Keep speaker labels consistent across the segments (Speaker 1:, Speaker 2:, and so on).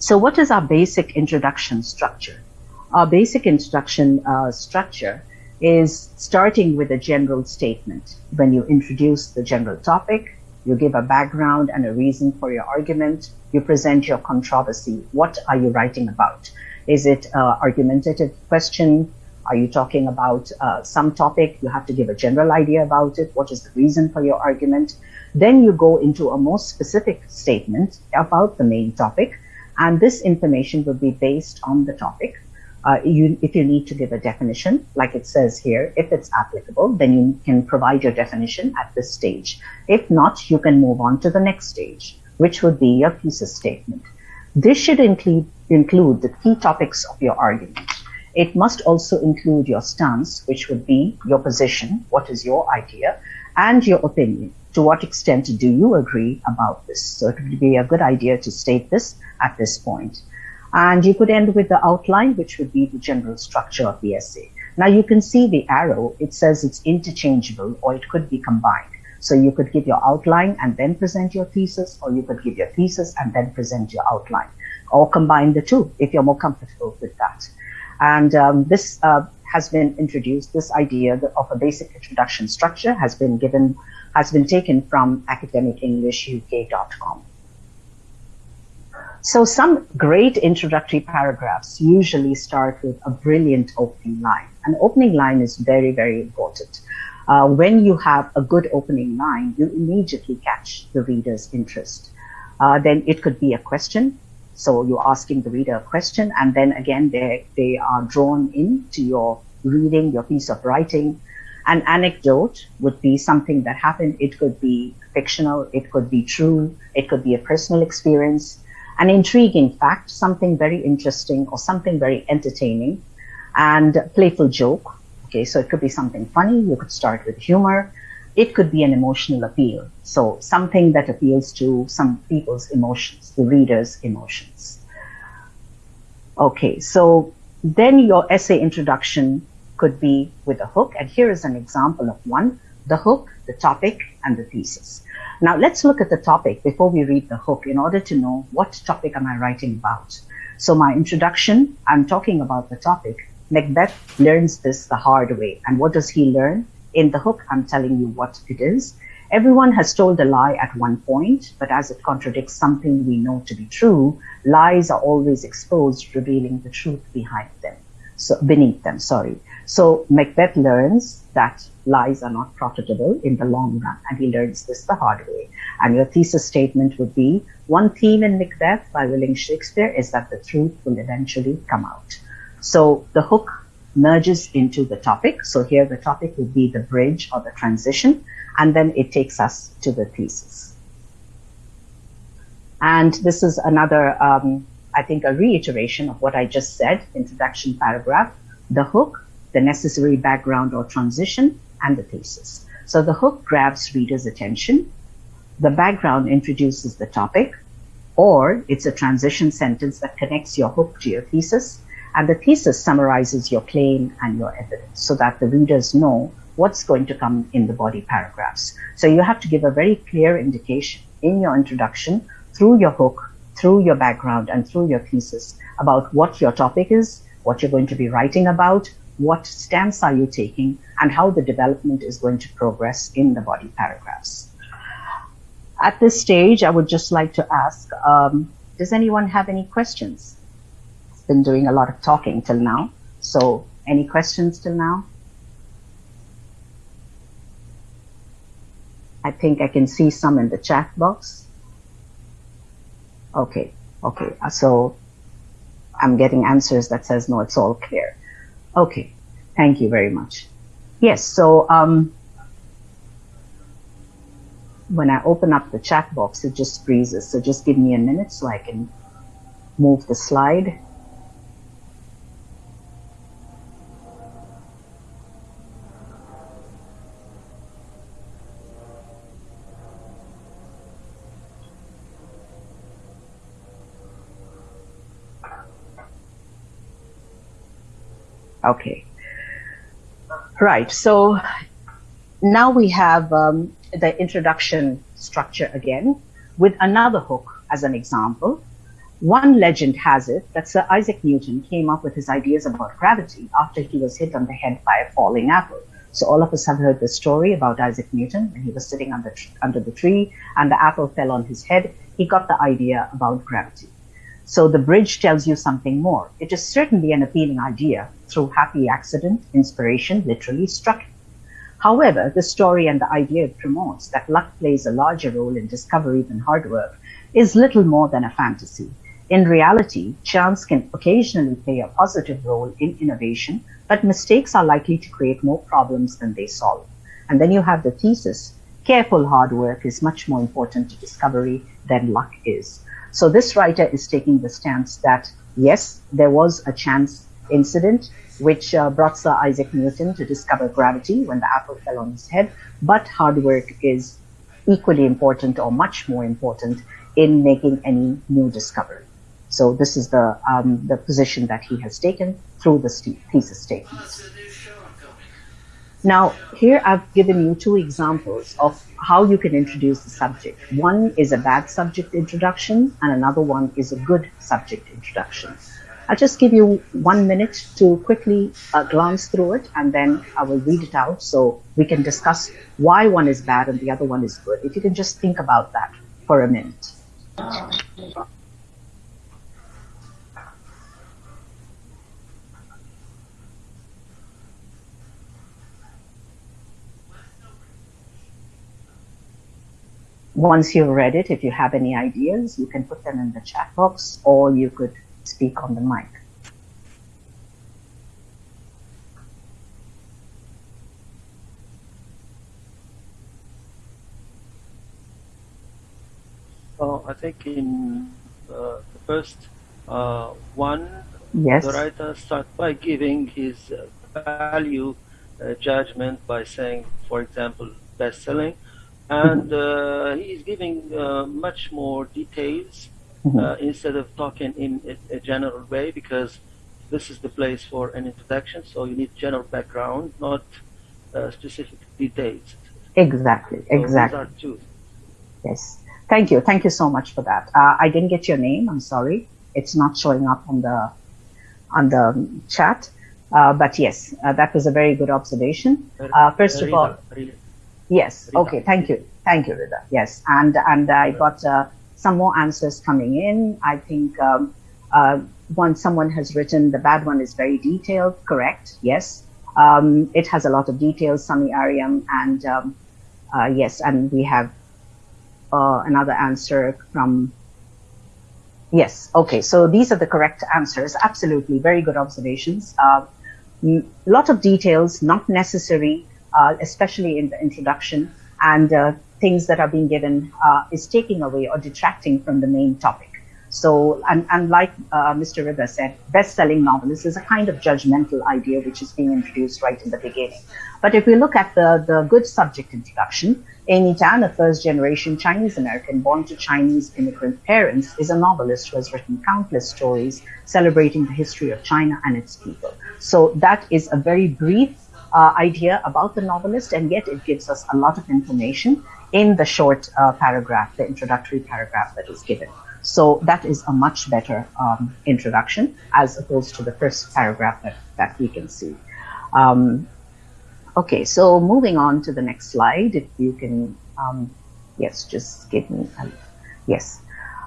Speaker 1: So what is our basic introduction structure? Our basic introduction uh, structure is starting with a general statement. When you introduce the general topic, you give a background and a reason for your argument. You present your controversy. What are you writing about? Is it an argumentative question? Are you talking about uh, some topic? You have to give a general idea about it. What is the reason for your argument? Then you go into a more specific statement about the main topic. And this information will be based on the topic. Uh, you, if you need to give a definition, like it says here, if it's applicable, then you can provide your definition at this stage. If not, you can move on to the next stage, which would be your thesis statement. This should include, include the key topics of your argument. It must also include your stance, which would be your position, what is your idea, and your opinion. To what extent do you agree about this? So it would be a good idea to state this at this point. And you could end with the outline, which would be the general structure of the essay. Now you can see the arrow, it says it's interchangeable or it could be combined. So you could give your outline and then present your thesis, or you could give your thesis and then present your outline, or combine the two if you're more comfortable with that. And um, this uh, has been introduced, this idea of a basic introduction structure has been given, has been taken from academicenglishuk.com. So some great introductory paragraphs usually start with a brilliant opening line. An opening line is very, very important. Uh, when you have a good opening line, you immediately catch the reader's interest. Uh, then it could be a question. So you're asking the reader a question, and then again, they, they are drawn into your reading, your piece of writing. An anecdote would be something that happened. It could be fictional, it could be true, it could be a personal experience an intriguing fact, something very interesting or something very entertaining, and playful joke. Okay, so it could be something funny. You could start with humor. It could be an emotional appeal. So something that appeals to some people's emotions, the reader's emotions. Okay, so then your essay introduction could be with a hook. And here is an example of one, the hook, the topic, and the thesis. Now let's look at the topic before we read the hook in order to know what topic am I writing about. So my introduction, I'm talking about the topic. Macbeth learns this the hard way. And what does he learn? In the hook, I'm telling you what it is. Everyone has told a lie at one point, but as it contradicts something we know to be true, lies are always exposed, revealing the truth behind them. So beneath them, sorry. So Macbeth learns that lies are not profitable in the long run, and he learns this the hard way. And your thesis statement would be, one theme in Macbeth by William Shakespeare is that the truth will eventually come out. So the hook merges into the topic. So here the topic would be the bridge or the transition, and then it takes us to the thesis. And this is another, um, I think, a reiteration of what I just said, introduction paragraph. The hook the necessary background or transition, and the thesis. So the hook grabs reader's attention, the background introduces the topic, or it's a transition sentence that connects your hook to your thesis, and the thesis summarizes your claim and your evidence so that the readers know what's going to come in the body paragraphs. So you have to give a very clear indication in your introduction through your hook, through your background, and through your thesis about what your topic is, what you're going to be writing about, what stance are you taking, and how the development is going to progress in the body paragraphs. At this stage, I would just like to ask, um, does anyone have any questions? It's been doing a lot of talking till now. So any questions till now? I think I can see some in the chat box. Okay, okay. So I'm getting answers that says, no, it's all clear. Okay, thank you very much. Yes, so um, when I open up the chat box, it just freezes. So just give me a minute so I can move the slide. Okay. Right. So now we have um, the introduction structure again with another hook as an example. One legend has it that Sir Isaac Newton came up with his ideas about gravity after he was hit on the head by a falling apple. So all of us have heard the story about Isaac Newton when he was sitting under, under the tree and the apple fell on his head. He got the idea about gravity. So the bridge tells you something more. It is certainly an appealing idea. Through happy accident, inspiration literally struck him. However, the story and the idea it promotes that luck plays a larger role in discovery than hard work is little more than a fantasy. In reality, chance can occasionally play a positive role in innovation, but mistakes are likely to create more problems than they solve. And then you have the thesis careful hard work is much more important to discovery than luck is. So this writer is taking the stance that yes, there was a chance incident which uh, brought Sir Isaac Newton to discover gravity when the apple fell on his head, but hard work is equally important or much more important in making any new discovery. So this is the, um, the position that he has taken through the thesis statement. Now, here I've given you two examples of how you can introduce the subject. One is a bad subject introduction, and another one is a good subject introduction. I'll just give you one minute to quickly uh, glance through it, and then I will read it out so we can discuss why one is bad and the other one is good. If you can just think about that for a minute. Once you've read it, if you have any ideas, you can put them in the chat box or you could speak on the mic.
Speaker 2: Well, I think in uh, the first uh, one,
Speaker 1: yes.
Speaker 2: the writer starts by giving his uh, value uh, judgment by saying, for example, best-selling, and uh, he's giving uh, much more details
Speaker 1: Mm-hmm.
Speaker 2: uh, instead of talking in a, a, general way because this is the place for an introduction so you need general background not uh, specific details.
Speaker 1: Exactly
Speaker 2: so
Speaker 1: exactly. yes. Thank you thank you so much for that. Uh, i didn't get your name i'm sorry. It's not showing up on the on the chat. Uh, but yes uh, that was a very good observation. Uh, first of all Yes. Okay. Thank you. Thank you, Rida. Yes. And and I got uh, some more answers coming in. I think um, uh, one someone has written the bad one is very detailed. Correct. Yes. Um, it has a lot of details. Sami Ariam and um, uh, yes, and we have uh, another answer from. Yes. Okay. So these are the correct answers. Absolutely. Very good observations. A lot of details, not necessary uh, especially in the introduction, and uh, things that are being given uh, is taking away or detracting from the main topic. So, and, and like uh, Mr. Rida said, best-selling novelist is a kind of judgmental idea which is being introduced right in the beginning. But if we look at the, the good subject introduction, Amy Tan, a first-generation Chinese-American born to Chinese immigrant parents, is a novelist who has written countless stories celebrating the history of China and its people. So that is a very brief uh, idea about the novelist, and yet it gives us a lot of information in the short uh, paragraph, the introductory paragraph that is given. So that is a much better um, introduction as opposed to the first paragraph that, that we can see. Um, okay, so moving on to the next slide, if you can, um, yes, just give me, a, yes.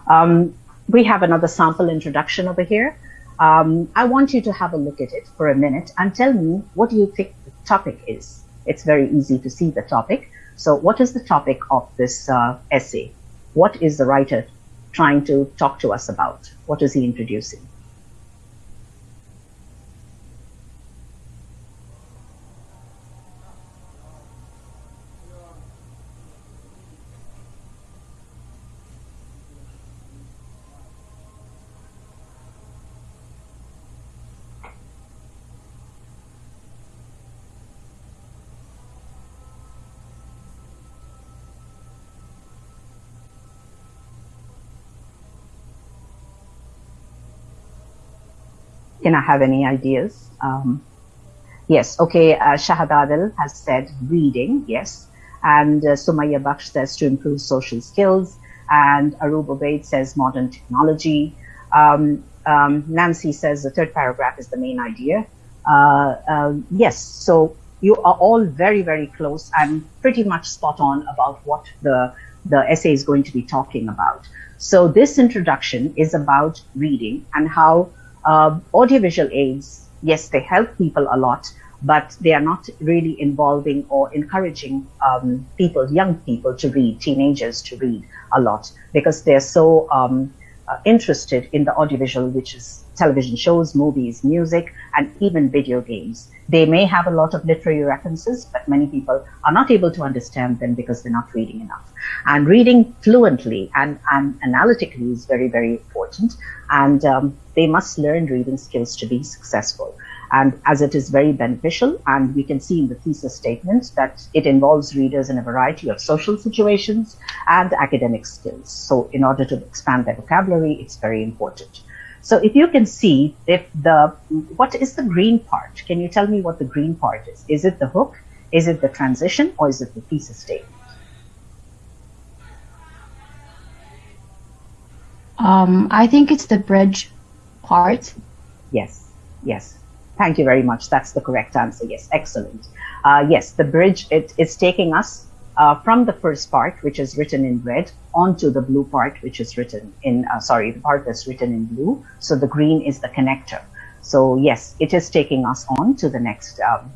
Speaker 1: Um, we have another sample introduction over here. Um, I want you to have a look at it for a minute and tell me what do you think topic is. It's very easy to see the topic. So what is the topic of this uh, essay? What is the writer trying to talk to us about? What is he introducing? Can I have any ideas? Um, yes, okay, uh, Shahad Adil has said reading, yes. And uh, Sumaya Baksh says to improve social skills. And Arub Obaid says modern technology. Um, um, Nancy says the third paragraph is the main idea. Uh, uh, yes, so you are all very, very close and pretty much spot on about what the, the essay is going to be talking about. So this introduction is about reading and how uh, audiovisual aids, yes, they help people a lot, but they are not really involving or encouraging um, people, young people to read, teenagers to read a lot because they're so um, uh, interested in the audiovisual, which is television shows, movies, music, and even video games. They may have a lot of literary references, but many people are not able to understand them because they're not reading enough. And reading fluently and, and analytically is very, very important. And um, they must learn reading skills to be successful and as it is very beneficial and we can see in the thesis statement that it involves readers in a variety of social situations and academic skills. So in order to expand their vocabulary, it's very important. So if you can see if the, what is the green part? Can you tell me what the green part is? Is it the hook? Is it the transition or is it the thesis statement?
Speaker 3: Um, I think it's the bridge part.
Speaker 1: Yes, yes. Thank you very much. That's the correct answer. Yes, excellent. Uh, yes, the bridge, it's taking us uh, from the first part, which is written in red, onto the blue part, which is written in, uh, sorry, the part that's written in blue. So the green is the connector. So yes, it is taking us on to the next um,